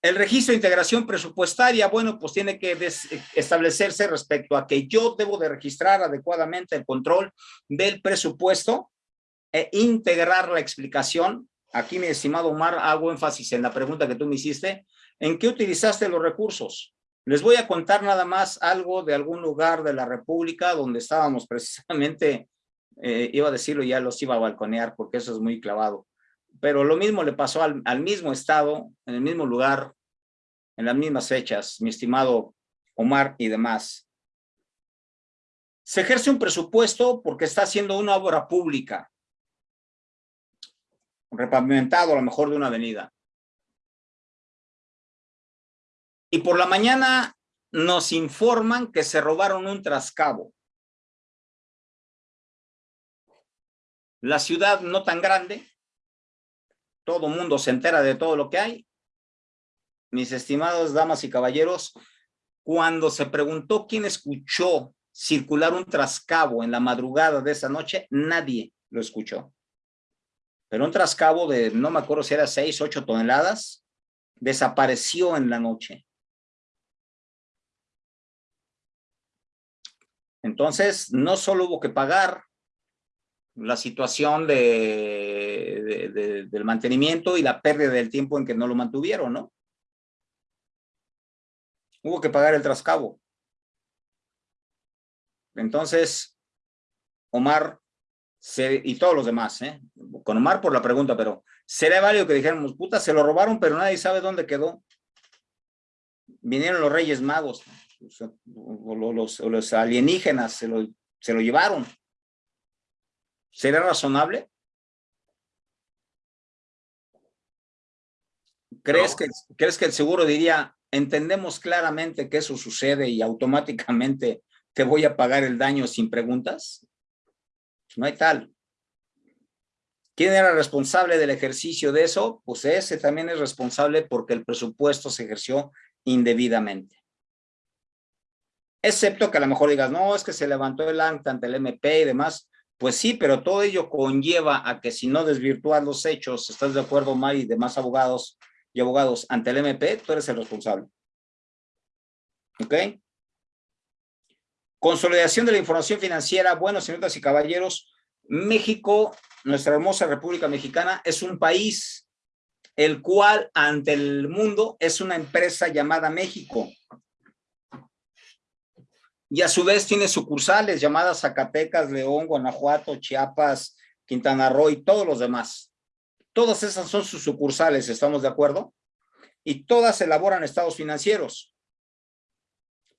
El registro de integración presupuestaria, bueno, pues tiene que establecerse respecto a que yo debo de registrar adecuadamente el control del presupuesto e integrar la explicación. Aquí, mi estimado Omar, hago énfasis en la pregunta que tú me hiciste. ¿En qué utilizaste los recursos? Les voy a contar nada más algo de algún lugar de la República donde estábamos precisamente, eh, iba a decirlo, ya los iba a balconear porque eso es muy clavado. Pero lo mismo le pasó al, al mismo estado, en el mismo lugar, en las mismas fechas, mi estimado Omar y demás. Se ejerce un presupuesto porque está haciendo una obra pública, repavimentado a lo mejor de una avenida. Y por la mañana nos informan que se robaron un trascabo. La ciudad no tan grande, todo mundo se entera de todo lo que hay. Mis estimados damas y caballeros, cuando se preguntó quién escuchó circular un trascabo en la madrugada de esa noche, nadie lo escuchó. Pero un trascabo de, no me acuerdo si era 6, 8 toneladas, desapareció en la noche. Entonces, no solo hubo que pagar la situación de, del mantenimiento y la pérdida del tiempo en que no lo mantuvieron, ¿no? Hubo que pagar el trascabo. Entonces, Omar y todos los demás, ¿eh? Con Omar por la pregunta, pero sería válido que dijéramos, puta, se lo robaron, pero nadie sabe dónde quedó. Vinieron los Reyes Magos, o los, alienígenas se lo, se lo llevaron. ¿Sería razonable? ¿Crees, que, ¿Crees que el seguro diría, entendemos claramente que eso sucede y automáticamente te voy a pagar el daño sin preguntas? No hay tal. ¿Quién era responsable del ejercicio de eso? Pues ese también es responsable porque el presupuesto se ejerció indebidamente. Excepto que a lo mejor digas, no, es que se levantó el acta ante el MP y demás. Pues sí, pero todo ello conlleva a que si no desvirtúas los hechos, ¿estás de acuerdo, Mari, y demás abogados y abogados ante el MP? Tú eres el responsable. ¿Ok? Consolidación de la información financiera. Bueno, señoras y caballeros, México, nuestra hermosa República Mexicana, es un país el cual ante el mundo es una empresa llamada México y a su vez tiene sucursales llamadas Zacatecas, León, Guanajuato, Chiapas, Quintana Roo y todos los demás. Todas esas son sus sucursales, ¿estamos de acuerdo? Y todas elaboran estados financieros.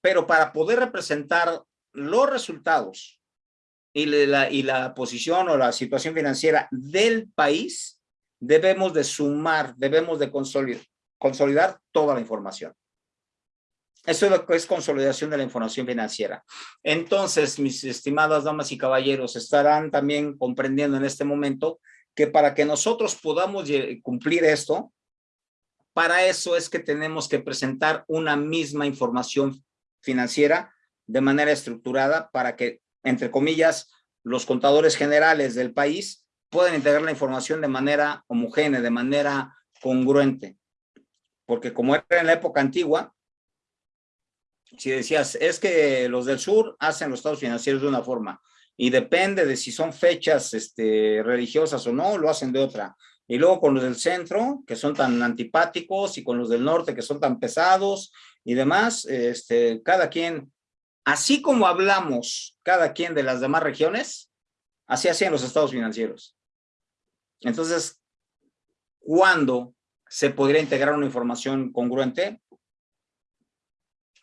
Pero para poder representar los resultados y la, y la posición o la situación financiera del país, debemos de sumar, debemos de consolidar, consolidar toda la información. Eso es lo que es consolidación de la información financiera. Entonces, mis estimadas damas y caballeros, estarán también comprendiendo en este momento que para que nosotros podamos cumplir esto, para eso es que tenemos que presentar una misma información financiera de manera estructurada para que, entre comillas, los contadores generales del país puedan integrar la información de manera homogénea, de manera congruente. Porque como era en la época antigua, si decías, es que los del sur hacen los estados financieros de una forma y depende de si son fechas este, religiosas o no, lo hacen de otra. Y luego con los del centro, que son tan antipáticos, y con los del norte, que son tan pesados y demás, este, cada quien, así como hablamos cada quien de las demás regiones, así hacían los estados financieros. Entonces, ¿cuándo se podría integrar una información congruente?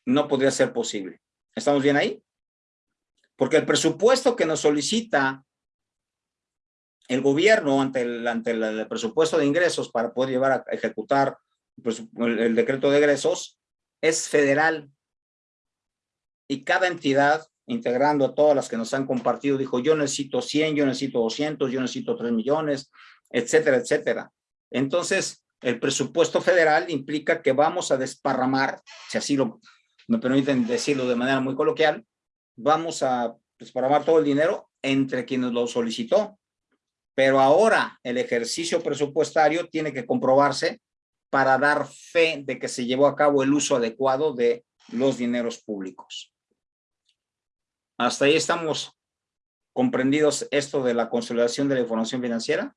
no podría ser posible. ¿Estamos bien ahí? Porque el presupuesto que nos solicita el gobierno ante el, ante el, presupuesto de ingresos para poder llevar a ejecutar el, el decreto de egresos es federal. Y cada entidad, integrando a todas las que nos han compartido, dijo, yo necesito 100, yo necesito 200, yo necesito 3 millones, etcétera, etcétera. Entonces, el presupuesto federal implica que vamos a desparramar, si así lo, me permiten decirlo de manera muy coloquial, vamos a desparramar todo el dinero entre quienes lo solicitó. Pero ahora el ejercicio presupuestario tiene que comprobarse para dar fe de que se llevó a cabo el uso adecuado de los dineros públicos. Hasta ahí estamos comprendidos esto de la consolidación de la información financiera.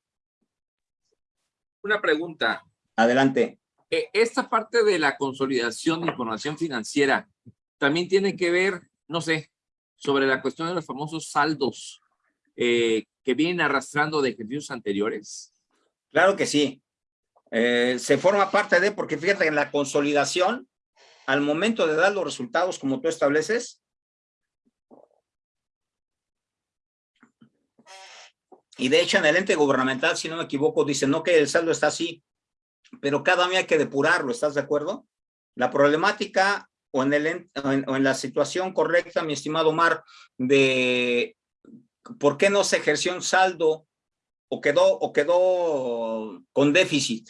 Una pregunta. Adelante. Eh, esta parte de la consolidación de información financiera también tiene que ver, no sé, sobre la cuestión de los famosos saldos eh, que vienen arrastrando de ejercicios anteriores. Claro que sí. Eh, se forma parte de, porque fíjate, en la consolidación, al momento de dar los resultados como tú estableces, y de hecho en el ente gubernamental, si no me equivoco, dice no que el saldo está así, pero cada año hay que depurarlo, ¿estás de acuerdo? La problemática o en, la situación correcta, mi estimado Omar, de por qué no se ejerció un saldo o quedó, o quedó con déficit.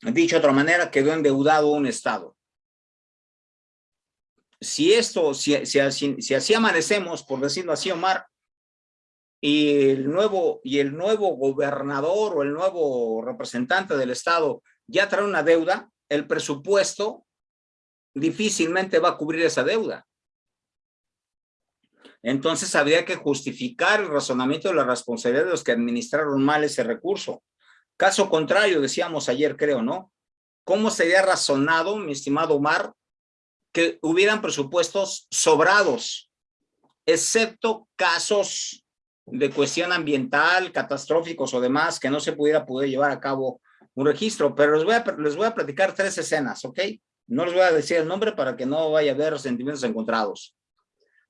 Dicho de otra manera, quedó endeudado un Estado. Si esto, si, así, si así amanecemos, por decirlo así, Omar, y el nuevo y el nuevo gobernador o el nuevo representante del estado ya trae una deuda, el presupuesto difícilmente va a cubrir esa deuda. Entonces habría que justificar el razonamiento de la responsabilidad de los que administraron mal ese recurso. Caso contrario, decíamos ayer, creo, ¿no? ¿Cómo sería razonado, mi estimado Omar, que hubieran presupuestos sobrados, excepto casos de cuestión ambiental, catastróficos o demás, que no se pudiera poder llevar a cabo un registro, pero les voy a, les voy a platicar tres escenas, ¿ok? No les voy a decir el nombre para que no vaya a haber sentimientos encontrados.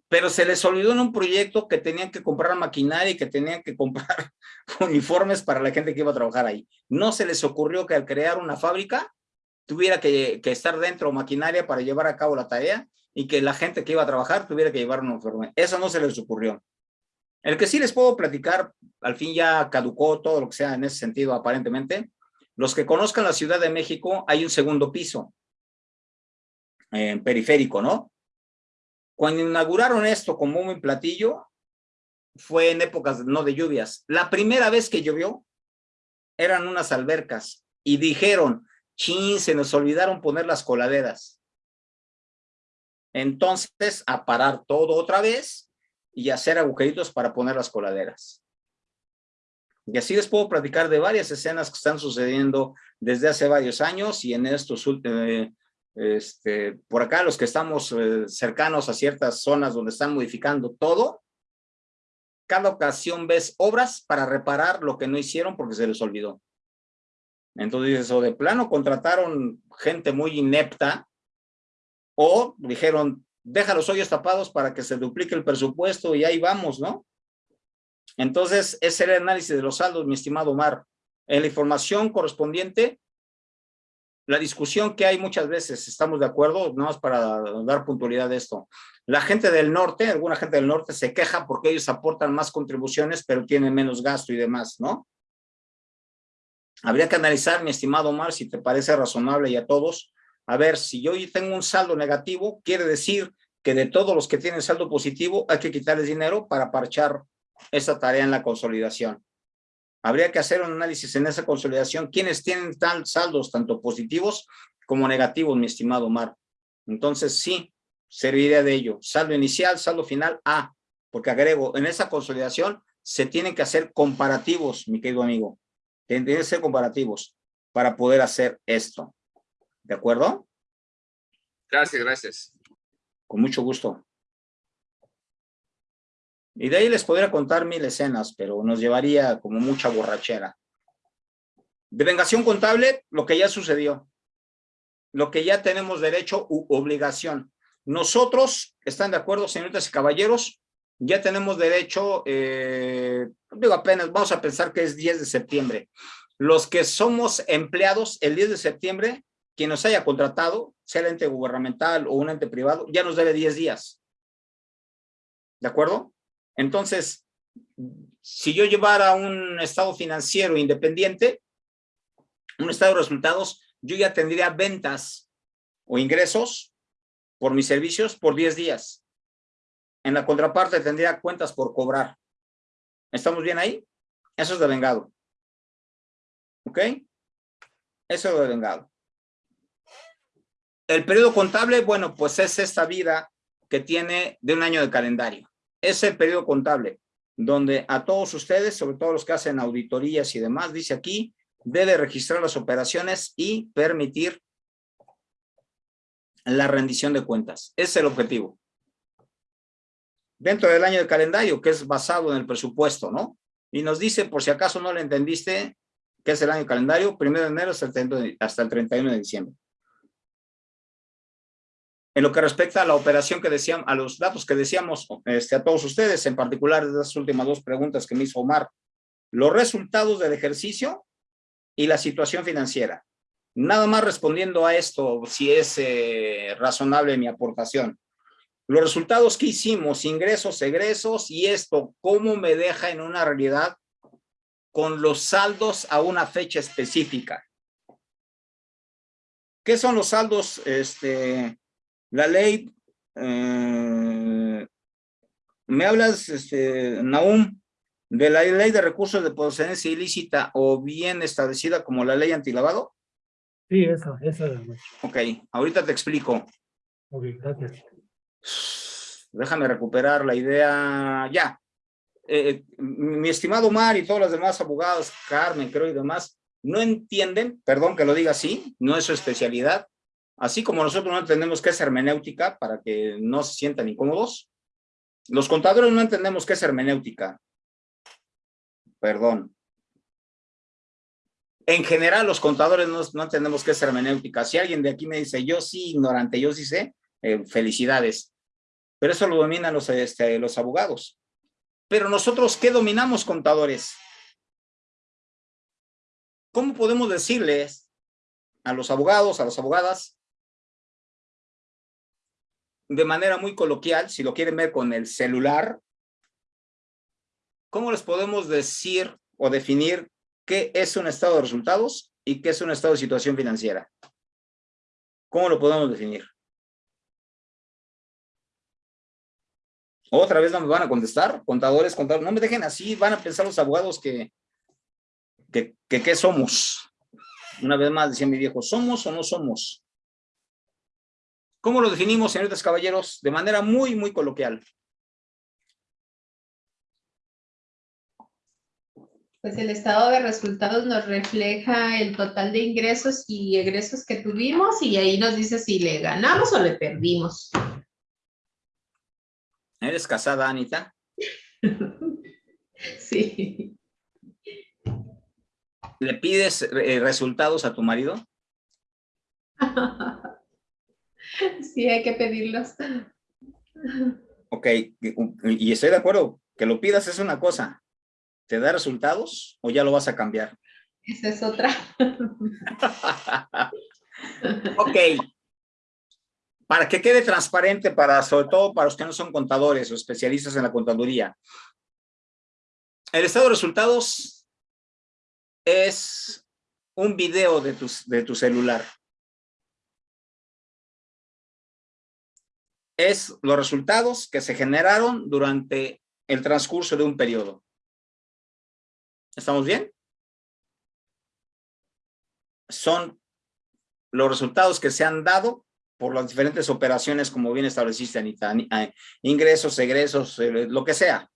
Pero se les olvidó en un proyecto que tenían que comprar maquinaria y que tenían que comprar uniformes para la gente que iba a trabajar ahí. No se les ocurrió que al crear una fábrica tuviera que, que estar dentro maquinaria para llevar a cabo la tarea y que la gente que iba a trabajar tuviera que llevar un uniforme. Eso no se les ocurrió. El que sí les puedo platicar, al fin ya caducó todo lo que sea en ese sentido aparentemente, los que conozcan la Ciudad de México, hay un segundo piso en periférico, ¿no? Cuando inauguraron esto como un platillo, fue en épocas no de lluvias. La primera vez que llovió, eran unas albercas y dijeron, chin, se nos olvidaron poner las coladeras. Entonces, a parar todo otra vez y hacer agujeritos para poner las coladeras. Y así les puedo platicar de varias escenas que están sucediendo desde hace varios años y en estos eh, este, por acá los que estamos eh, cercanos a ciertas zonas donde están modificando todo, cada ocasión ves obras para reparar lo que no hicieron porque se les olvidó. Entonces, o de plano contrataron gente muy inepta o dijeron, deja los hoyos tapados para que se duplique el presupuesto y ahí vamos, ¿no? Entonces, ese era el análisis de los saldos, mi estimado Omar. En la información correspondiente, la discusión que hay muchas veces, estamos de acuerdo, no más para dar puntualidad de esto. La gente del norte, alguna gente del norte se queja porque ellos aportan más contribuciones, pero tienen menos gasto y demás, ¿no? Habría que analizar, mi estimado Omar, si te parece razonable y a todos, a ver, si yo tengo un saldo negativo, quiere decir que de todos los que tienen saldo positivo hay que quitarles dinero para parchar esa tarea en la consolidación. Habría que hacer un análisis en esa consolidación. ¿Quiénes tienen tal saldos tanto positivos como negativos, mi estimado Omar? Entonces, sí, serviría de ello. Saldo inicial, saldo final, A. Porque agrego, en esa consolidación se tienen que hacer comparativos, mi querido amigo. Tienen que ser comparativos para poder hacer esto. ¿De acuerdo? Gracias, gracias. Con mucho gusto. Y de ahí les podría contar mil escenas, pero nos llevaría como mucha borrachera. De vengación contable, lo que ya sucedió. Lo que ya tenemos derecho u obligación. Nosotros, ¿están de acuerdo, señoritas y caballeros? Ya tenemos derecho, eh, digo apenas, vamos a pensar que es 10 de septiembre. Los que somos empleados el 10 de septiembre quien nos haya contratado, sea el ente gubernamental o un ente privado, ya nos debe 10 días. ¿De acuerdo? Entonces, si yo llevara un estado financiero independiente, un estado de resultados, yo ya tendría ventas o ingresos por mis servicios por 10 días. En la contraparte tendría cuentas por cobrar. ¿Estamos bien ahí? Eso es de vengado. ¿Ok? Eso es lo devengado. El periodo contable, bueno, pues es esta vida que tiene de un año de calendario. Es el periodo contable, donde a todos ustedes, sobre todo los que hacen auditorías y demás, dice aquí, debe registrar las operaciones y permitir la rendición de cuentas. Es el objetivo. Dentro del año de calendario, que es basado en el presupuesto, ¿no? Y nos dice, por si acaso no lo entendiste, que es el año de calendario, primero de enero hasta el 31 de diciembre. En lo que respecta a la operación que decíamos, a los datos que decíamos este, a todos ustedes, en particular de las últimas dos preguntas que me hizo Omar, los resultados del ejercicio y la situación financiera. Nada más respondiendo a esto, si es eh, razonable mi aportación. Los resultados que hicimos, ingresos, egresos, y esto, ¿cómo me deja en una realidad con los saldos a una fecha específica? ¿Qué son los saldos? Este, la ley, eh, me hablas, este, Naum, de la ley de recursos de procedencia ilícita o bien establecida como la ley antilavado? Sí, eso, eso. Ok, ahorita te explico. Ok, gracias. Déjame recuperar la idea. Ya. Eh, eh, mi estimado Mar y todos los demás abogados, Carmen, creo y demás, no entienden, perdón que lo diga así, no es su especialidad, así como nosotros no entendemos qué es hermenéutica para que no se sientan incómodos, los contadores no entendemos qué es hermenéutica. Perdón. En general, los contadores no, no entendemos qué es hermenéutica. Si alguien de aquí me dice, yo sí, ignorante, yo sí sé, eh, felicidades. Pero eso lo dominan los, este, los abogados. Pero nosotros, ¿qué dominamos, contadores? ¿Cómo podemos decirles a los abogados, a las abogadas, de manera muy coloquial, si lo quieren ver con el celular, ¿cómo les podemos decir o definir qué es un estado de resultados y qué es un estado de situación financiera? ¿Cómo lo podemos definir? Otra vez no me van a contestar, contadores, contadores, no me dejen así, van a pensar los abogados que, que, que ¿qué somos? Una vez más decía mi viejo, ¿somos o no somos? ¿Cómo lo definimos, señores caballeros? De manera muy, muy coloquial. Pues el estado de resultados nos refleja el total de ingresos y egresos que tuvimos y ahí nos dice si le ganamos o le perdimos. ¿Eres casada, Anita? Sí. ¿Le pides eh, resultados a tu marido? Sí, hay que pedirlos. Ok, y estoy de acuerdo, que lo pidas es una cosa. ¿Te da resultados o ya lo vas a cambiar? Esa es otra. ok, para que quede transparente, para, sobre todo para los que no son contadores o especialistas en la contaduría. El estado de resultados es un video de, de tu celular. Es los resultados que se generaron durante el transcurso de un periodo. ¿Estamos bien? Son los resultados que se han dado por las diferentes operaciones, como bien estableciste, Anita, ingresos, egresos, eh, lo que sea,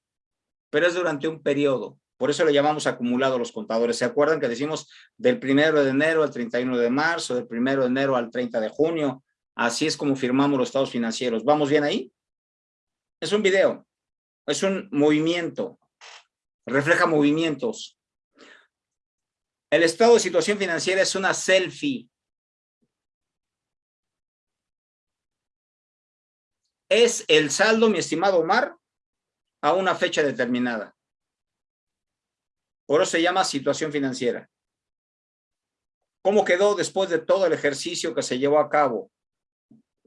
pero es durante un periodo. Por eso le llamamos acumulado los contadores. ¿Se acuerdan que decimos del primero de enero al 31 de marzo, del primero de enero al 30 de junio? Así es como firmamos los estados financieros. ¿Vamos bien ahí? Es un video, es un movimiento, refleja movimientos. El estado de situación financiera es una selfie, es el saldo, mi estimado Omar, a una fecha determinada. Por eso se llama situación financiera. ¿Cómo quedó después de todo el ejercicio que se llevó a cabo?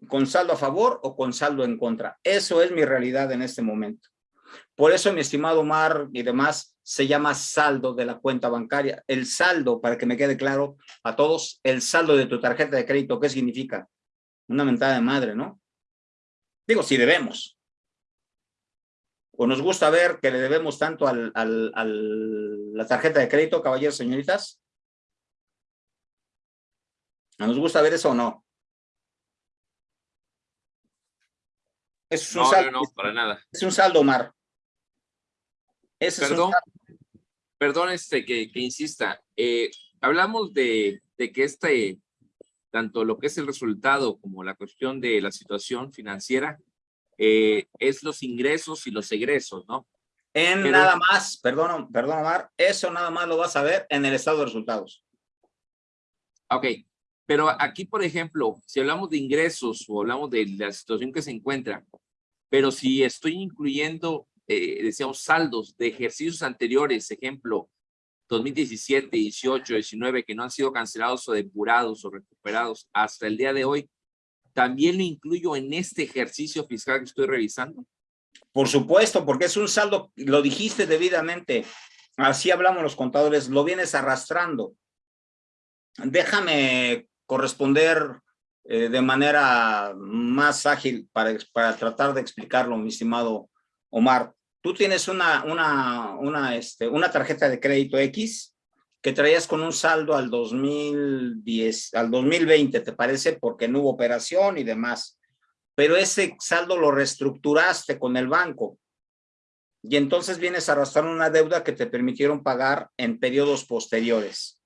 ¿Con saldo a favor o con saldo en contra? Eso es mi realidad en este momento. Por eso, mi estimado Omar y demás, se llama saldo de la cuenta bancaria. El saldo, para que me quede claro a todos, el saldo de tu tarjeta de crédito, ¿qué significa? Una mentada de madre, ¿no? Digo, si debemos. O nos gusta ver que le debemos tanto al, al, la tarjeta de crédito, caballeros, señoritas. ¿Nos gusta ver eso o no? Es un No, saldo, no, no, para nada. es un saldo, Omar. Ese es un Perdón, saldo. perdón este que, que insista. Eh, hablamos de, de que este, tanto lo que es el resultado como la cuestión de la situación financiera, eh, es los ingresos y los egresos, ¿no? En Pero- nada más, perdón, perdón, Omar, eso nada más lo vas a ver en el estado de resultados. Ok, pero aquí, por ejemplo, si hablamos de ingresos o hablamos de la situación que se encuentra, pero si estoy incluyendo, eh, decíamos, saldos de ejercicios anteriores, ejemplo, 2017, 18, 19, que no han sido cancelados o depurados o recuperados hasta el día de hoy, ¿también lo incluyo en este ejercicio fiscal que estoy revisando? Por supuesto, porque es un saldo, lo dijiste debidamente, así hablamos los contadores, lo vienes arrastrando. Déjame corresponder eh, de manera más ágil para, para tratar de explicarlo, mi estimado Omar. Tú tienes una, una, una, este, una tarjeta de crédito X que traías con un saldo al 2010, al 2020, ¿te parece? Porque no hubo operación y demás pero ese saldo lo reestructuraste con el banco. Y entonces vienes a arrastrar una deuda que te permitieron pagar en periodos posteriores.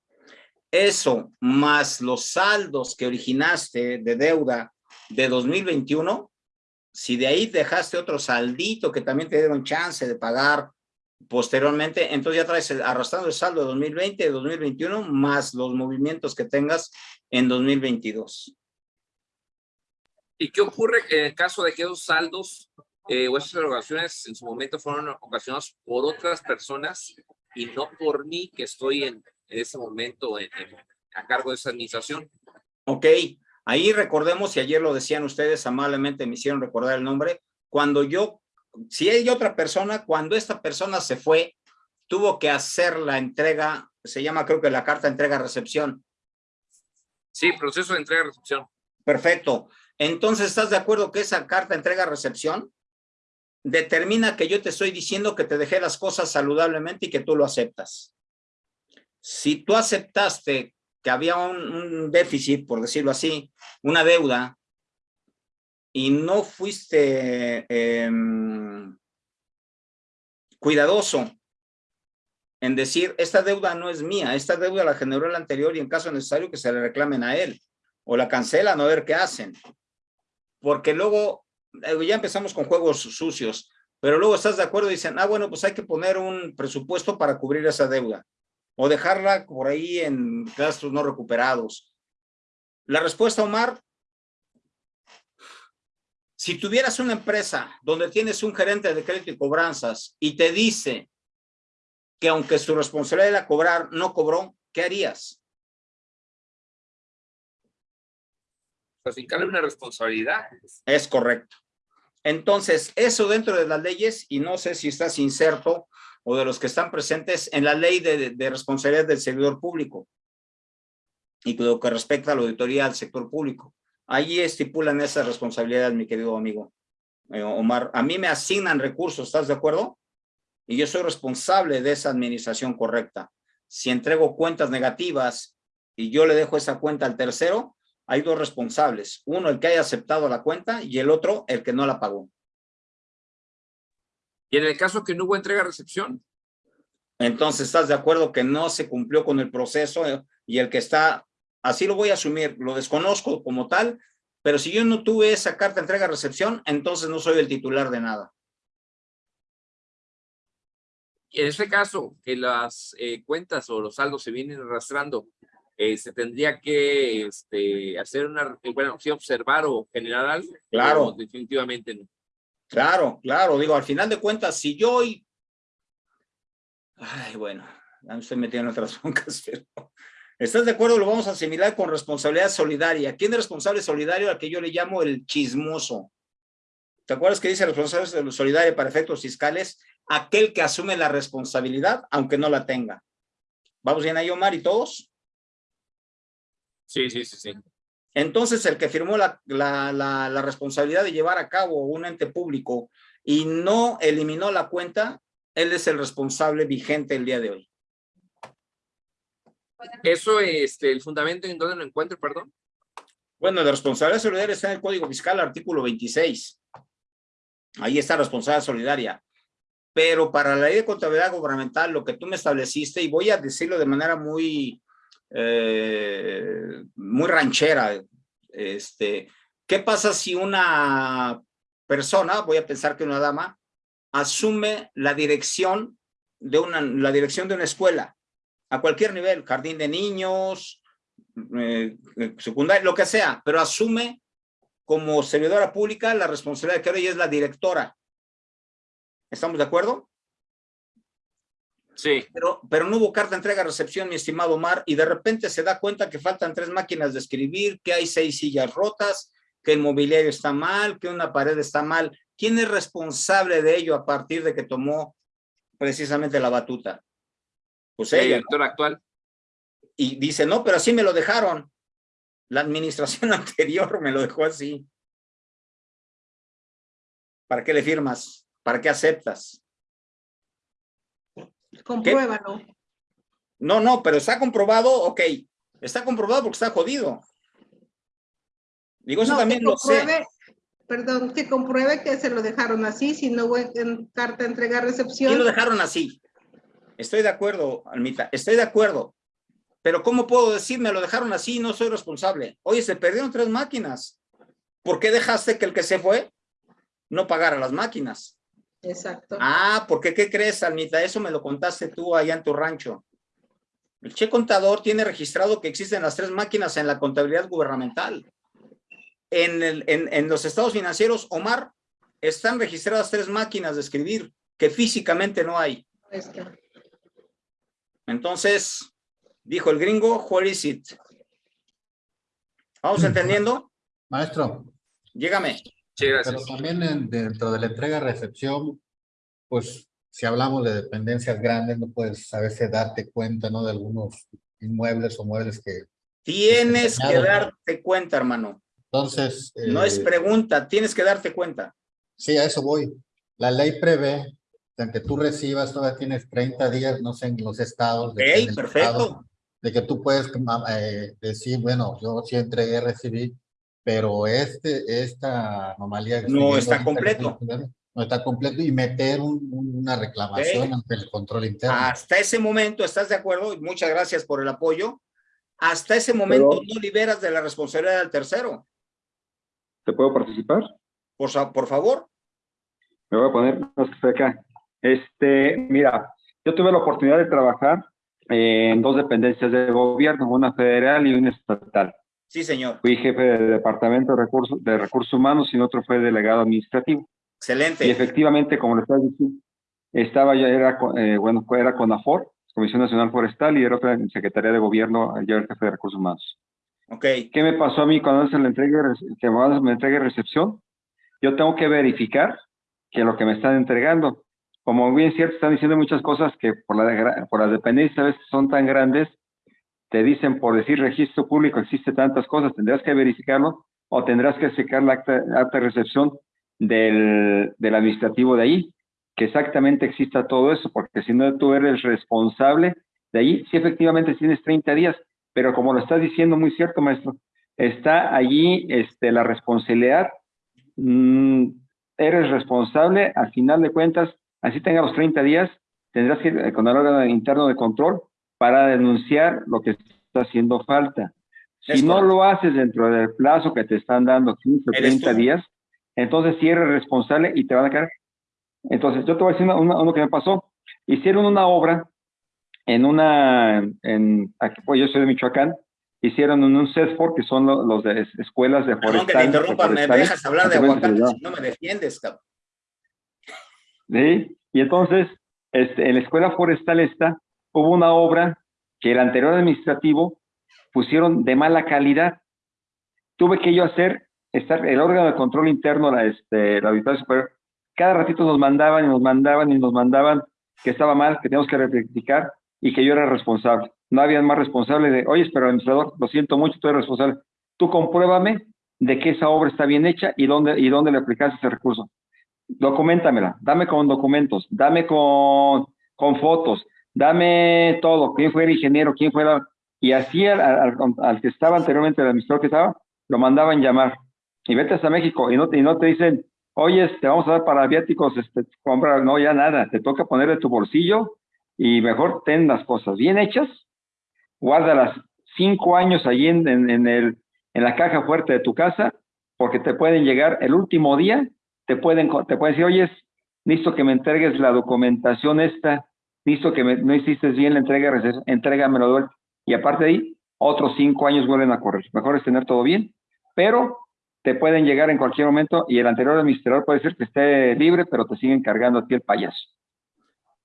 Eso más los saldos que originaste de deuda de 2021, si de ahí dejaste otro saldito que también te dieron chance de pagar posteriormente, entonces ya traes arrastrando el saldo de 2020, de 2021, más los movimientos que tengas en 2022. ¿Y qué ocurre en el caso de que esos saldos eh, o esas erogaciones en su momento fueron ocasionados por otras personas y no por mí que estoy en, en ese momento en- en- a cargo de esa administración? Ok, ahí recordemos, y ayer lo decían ustedes, amablemente me hicieron recordar el nombre, cuando yo, si hay otra persona, cuando esta persona se fue, tuvo que hacer la entrega, se llama creo que la carta entrega-recepción. Sí, proceso de entrega y recepción. Perfecto. Entonces, ¿estás de acuerdo que esa carta entrega-recepción determina que yo te estoy diciendo que te dejé las cosas saludablemente y que tú lo aceptas? Si tú aceptaste que había un, déficit, por decirlo así, una deuda, y no fuiste em, cuidadoso en decir, esta deuda no es mía, esta deuda la generó el anterior y en caso necesario que se le reclamen a él, o la cancelan a ver qué hacen. Porque luego, eh, ya empezamos con juegos sucios, pero luego estás de acuerdo y dicen, ah, bueno, pues hay que poner un presupuesto para cubrir esa deuda o dejarla por ahí en gastos no recuperados. La respuesta, Omar, si tuvieras una empresa donde tienes un gerente de crédito y cobranzas y te dice que aunque su responsabilidad era cobrar, no cobró, ¿qué harías? Pues fincarle una responsabilidad. Es correcto. Entonces, eso dentro de las leyes, y no sé si estás inserto o de los que están presentes en la ley de, de responsabilidad del servidor público y lo que respecta a la auditoría al sector público. Ahí estipulan esa responsabilidad, mi querido amigo eh, Omar. A mí me asignan recursos, ¿estás de acuerdo? Y yo soy responsable de esa administración correcta. Si entrego cuentas negativas y yo le dejo esa cuenta al tercero, hay dos responsables. Uno, el que haya aceptado la cuenta y el otro, el que no la pagó. Y en el caso que no hubo entrega-recepción, Entonces, ¿estás de acuerdo que no se cumplió con el proceso eh, y el que está, así lo voy a asumir, lo desconozco como tal, pero si yo no tuve esa carta entrega-recepción, entonces no soy el titular de nada. en ese caso que las eh, cuentas o los saldos se vienen arrastrando, eh, se tendría que este, hacer una, bueno, sí observar o generar algo. Claro. Definitivamente no. Claro, claro, digo, al final de cuentas, si yo hoy... Ay, bueno, ya me estoy metiendo en otras broncas, pero... ¿Estás de acuerdo? Lo vamos a asimilar con responsabilidad solidaria. ¿Quién es responsable solidario al que yo le llamo el chismoso? ¿Te acuerdas que dice responsable solidario para efectos fiscales? Aquel que asume la responsabilidad, aunque no la tenga. ¿Vamos bien ahí, Omar, y todos? Sí, sí, sí, sí. Entonces, el que firmó la, la, la, la, responsabilidad de llevar a cabo un ente público y no eliminó la cuenta, él es el responsable vigente el día de hoy. Eso, este, el fundamento en donde lo encuentro, perdón. Bueno, de responsabilidad solidaria está en el Código Fiscal, artículo 26. Ahí está responsabilidad solidaria. Pero para la ley de contabilidad gubernamental, lo que tú me estableciste, y voy a decirlo de manera muy, eh, muy ranchera, este, ¿qué pasa si una persona, voy a pensar que una dama, asume la dirección de una, la dirección de una escuela, a cualquier nivel, jardín de niños, eh, eh, secundaria, lo que sea, pero asume como servidora pública la responsabilidad que ahora ella es la directora. ¿Estamos de acuerdo? Sí. Pero, pero no hubo carta entrega-recepción, mi estimado Omar, y de repente se da cuenta que faltan tres máquinas de escribir, que hay seis sillas rotas, que el mobiliario está mal, que una pared está mal. ¿Quién es responsable de ello a partir de que tomó precisamente la batuta? Pues El ella. ¿no? director actual. Y dice, no, pero así me lo dejaron. La administración anterior me lo dejó así. ¿Para qué le firmas? ¿Para qué aceptas? Compruébalo. No, no, pero está comprobado, ok. Está comprobado porque está jodido. Digo, eso No, también lo sé. Perdón, que compruebe que se lo dejaron así, si no hubo en carta de entrega ¿Quién lo recepción. dejaron así? Estoy de acuerdo, Almita, estoy de acuerdo. Pero ¿cómo puedo decir, me lo dejaron así no soy responsable? Oye, se perdieron tres máquinas. ¿Por qué dejaste que el que se fue no pagara las máquinas? Exacto. Ah, porque ¿qué crees, Almita? Eso me lo contaste tú allá en tu rancho. El che contador tiene registrado que existen las tres máquinas en la contabilidad gubernamental. En, el, en, en los estados financieros, Omar, están registradas tres máquinas de escribir que físicamente no hay. Entonces, dijo el gringo, where is it? ¿Vamos entendiendo? Maestro, Llégame. Sí, pero gracias. también en- dentro de la entrega-recepción, pues si hablamos de dependencias grandes, no puedes a veces darte cuenta, ¿no? De algunos inmuebles o muebles que... Tienes que darte cuenta, hermano. Entonces... No es eh, pregunta, tienes que darte cuenta. Sí, a eso voy. La ley prevé que aunque tú recibas, todavía tienes 30 días, no sé, en los estados. de el perfecto. estado, De que tú puedes eh, decir, bueno, yo sí entregué, recibí, pero este, esta anomalía... No está completo. No está completo y meter un- un- una reclamación ante el control interno. Hasta ese momento, ¿estás de acuerdo? Y Muchas gracias por el apoyo. Hasta ese momento Pero- no liberas de la responsabilidad del tercero. ¿Te puedo participar? Por, por favor. Me voy a poner más que estoy acá. Este, mira, yo tuve la oportunidad de trabajar eh, en dos dependencias de gobierno, una federal y una estatal. Sí, señor. Fui jefe de departamento de recursos, de recursos humanos y otro fue delegado administrativo. Y Excelente. efectivamente, como lo estás diciendo, estaba ya, era, eh, bueno, era CONAFOR, Comisión Nacional Forestal, y era otra en Secretaría de Gobierno, yo era el jefe de recursos humanos. Ok. ¿Qué me pasó a mí cuando se y rece- que me y recepción? Yo tengo que verificar que lo que me están entregando, como bien cierto, están diciendo muchas cosas que por, la, por las dependencias a veces son tan grandes, te dicen por decir registro público existe tantas cosas, tendrás que verificarlo o tendrás que sacar la acta, de recepción del, administrativo de ahí, que exactamente exista todo eso, porque si no tú eres responsable de ahí, sí efectivamente tienes 30 días, pero como lo estás diciendo muy cierto, maestro, está allí este, la responsabilidad, mm, eres responsable, al final de cuentas, así tenga los 30 días, tendrás que ir con el órgano interno de control para denunciar lo que está haciendo falta. Si Es no correcto. lo haces dentro del plazo que te están dando, 15 o Eres 30 tú. días, entonces sí eres responsable y te van a caer. Entonces, yo te voy a decir una- una- uno que me pasó. Hicieron una obra en una, en, aquí, pues yo soy de Michoacán, hicieron en un CESFOR, que son lo- los de es- escuelas de Perdón que te forestal. interrumpa, me dejas hablar de aguacate, si no me defiendes, cabrón. ¿sí? Y entonces, este, en la escuela forestal esta, hubo una obra que el anterior administrativo pusieron de mala calidad. Tuve que yo hacer, estar, el órgano de control interno, la, este, la auditoría superior, cada ratito nos mandaban y nos mandaban y nos mandaban que estaba mal, que teníamos que rectificar y que yo era responsable. No había más responsable de, oye, pero administrador, lo siento mucho, tú eres responsable. Tú compruébame de que esa obra está bien hecha y dónde, y dónde le aplicaste ese recurso documentamela, dame con documentos, dame con, con fotos, dame todo, quién fue el ingeniero, quién fue la... Y así al, que estaba anteriormente, el administrador que estaba, lo mandaban llamar. Y vete hasta México y no, te- dicen, oye, te vamos a dar para viáticos, este, compra, no, ya nada, te toca ponerle tu bolsillo y mejor ten las cosas bien hechas, guárdalas cinco años allí en, en, el, en la caja fuerte de tu casa, porque te pueden llegar el último día, te pueden, te pueden decir, oye, listo que me entregues la documentación esta, listo que me- no hiciste bien la entrega, reces- entrégamelo de vuelta. Y aparte de ahí, otros cinco años vuelven a correr. Mejor es tener todo bien, pero te pueden llegar en cualquier momento y el anterior administrador puede ser que esté libre, pero te siguen cargando a ti el payaso.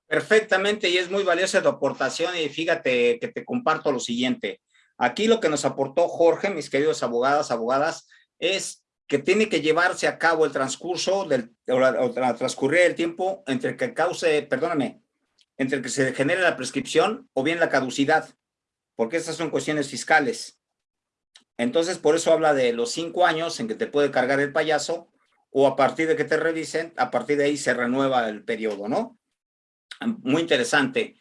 Perfectamente, y es muy valiosa tu aportación y fíjate que te comparto lo siguiente. Aquí lo que nos aportó Jorge, mis queridos abogadas, abogadas, es que tiene que llevarse a cabo el transcurso del, o la- o transcurrir el tiempo entre que cause, perdóname, entre que se genere la prescripción o bien la caducidad, porque estas son cuestiones fiscales. Entonces, por eso habla de los cinco años en que te puede cargar el payaso o a partir de que te revisen, a partir de ahí se renueva el periodo, ¿no? muy interesante.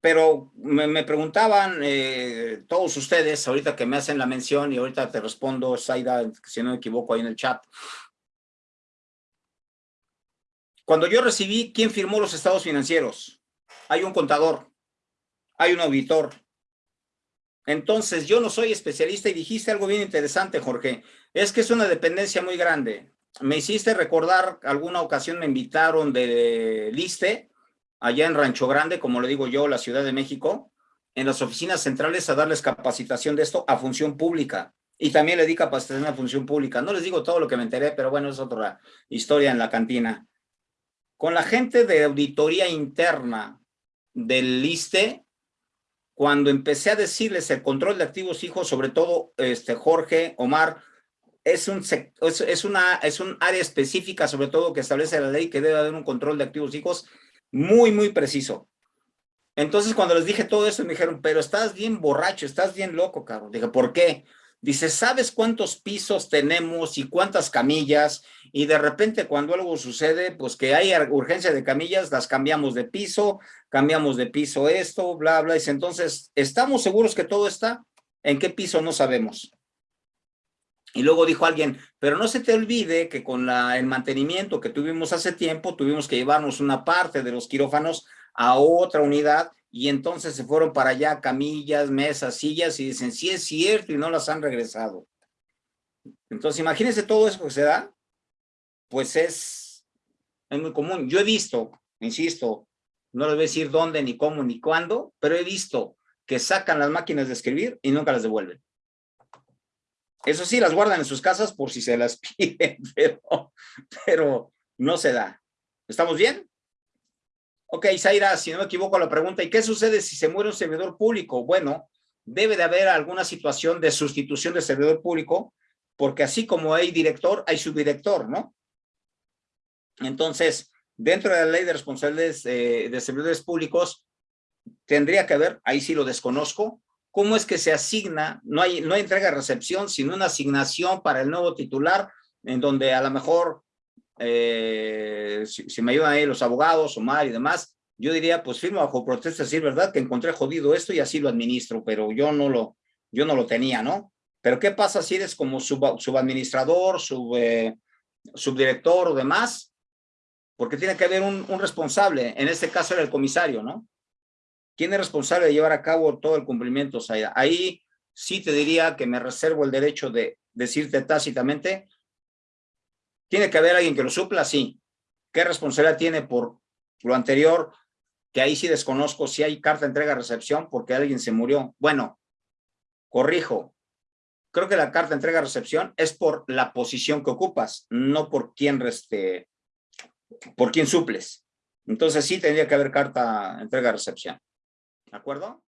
Pero me, preguntaban eh, todos ustedes, ahorita que me hacen la mención y ahorita te respondo, Zaida, si no me equivoco ahí en el chat. Cuando yo recibí, ¿quién firmó los estados financieros? Hay un contador, hay un auditor. Entonces, yo no soy especialista y dijiste algo bien interesante, Jorge. Es que es una dependencia muy grande me hiciste recordar, alguna ocasión me invitaron de Liste, allá en Rancho Grande, como le digo yo, la Ciudad de México, en las oficinas centrales a darles capacitación de esto a función pública. Y también le di capacitación a función pública. No les digo todo lo que me enteré, pero bueno, es otra historia en la cantina. Con la gente de auditoría interna del Liste, cuando empecé a decirles el control de activos hijos, sobre todo este Jorge, Omar, es un, es, una, es un área específica, sobre todo, que establece la ley que debe haber un control de activos hijos muy, muy preciso. Entonces, cuando les dije todo eso, me dijeron, pero estás bien borracho, estás bien loco, cabrón. Dije, ¿por qué? Dice, ¿sabes cuántos pisos tenemos y cuántas camillas? Y de repente cuando algo sucede, pues que hay urgencia de camillas, las cambiamos de piso, cambiamos de piso esto, bla, bla. Dice, entonces, ¿estamos seguros que todo está? ¿En qué piso? No sabemos. Y luego dijo alguien, pero no se te olvide que con el mantenimiento que tuvimos hace tiempo, tuvimos que llevarnos una parte de los quirófanos a otra unidad y entonces se fueron para allá camillas, mesas, sillas y dicen, sí es cierto y no las han regresado. Entonces imagínense todo eso que se da, pues es, es muy común. Yo he visto, insisto, no les voy a decir dónde, ni cómo, ni cuándo, pero he visto que sacan las máquinas de escribir y nunca las devuelven. Eso sí, las guardan en sus casas por si se las piden, pero, pero no se da. ¿Estamos bien? Ok, Zaira, si no me equivoco la pregunta, ¿y qué sucede si se muere un servidor público? Bueno, debe de haber alguna situación de sustitución de servidor público, porque así como hay director, hay subdirector, ¿no? Entonces, dentro de la ley de responsabilidades eh, de servidores públicos, tendría que haber, ahí sí lo desconozco, cómo es que se asigna, no hay, no hay entrega-recepción, sino una asignación para el nuevo titular, en donde a lo mejor, eh, si, me ayudan ahí los abogados, Omar y demás, yo diría, pues firmo bajo protesta, decir verdad, que encontré jodido esto y así lo administro, pero yo no lo, yo no lo tenía, ¿no? Pero ¿qué pasa si eres como sub, subadministrador, sub, eh, subdirector o demás? Porque tiene que haber un, responsable, en este caso era el comisario, ¿no? ¿Quién es responsable de llevar a cabo todo el cumplimiento? Ahí sí te diría que me reservo el derecho de decirte tácitamente, ¿tiene que haber alguien que lo supla? Sí. ¿Qué responsabilidad tiene por lo anterior? Que ahí sí desconozco si hay carta entrega-recepción porque alguien se murió. Bueno, corrijo. Creo que la carta entrega-recepción es por la posición que ocupas, no por quién, reste, por quién suples. Entonces sí tendría que haber carta entrega-recepción. ¿De acuerdo?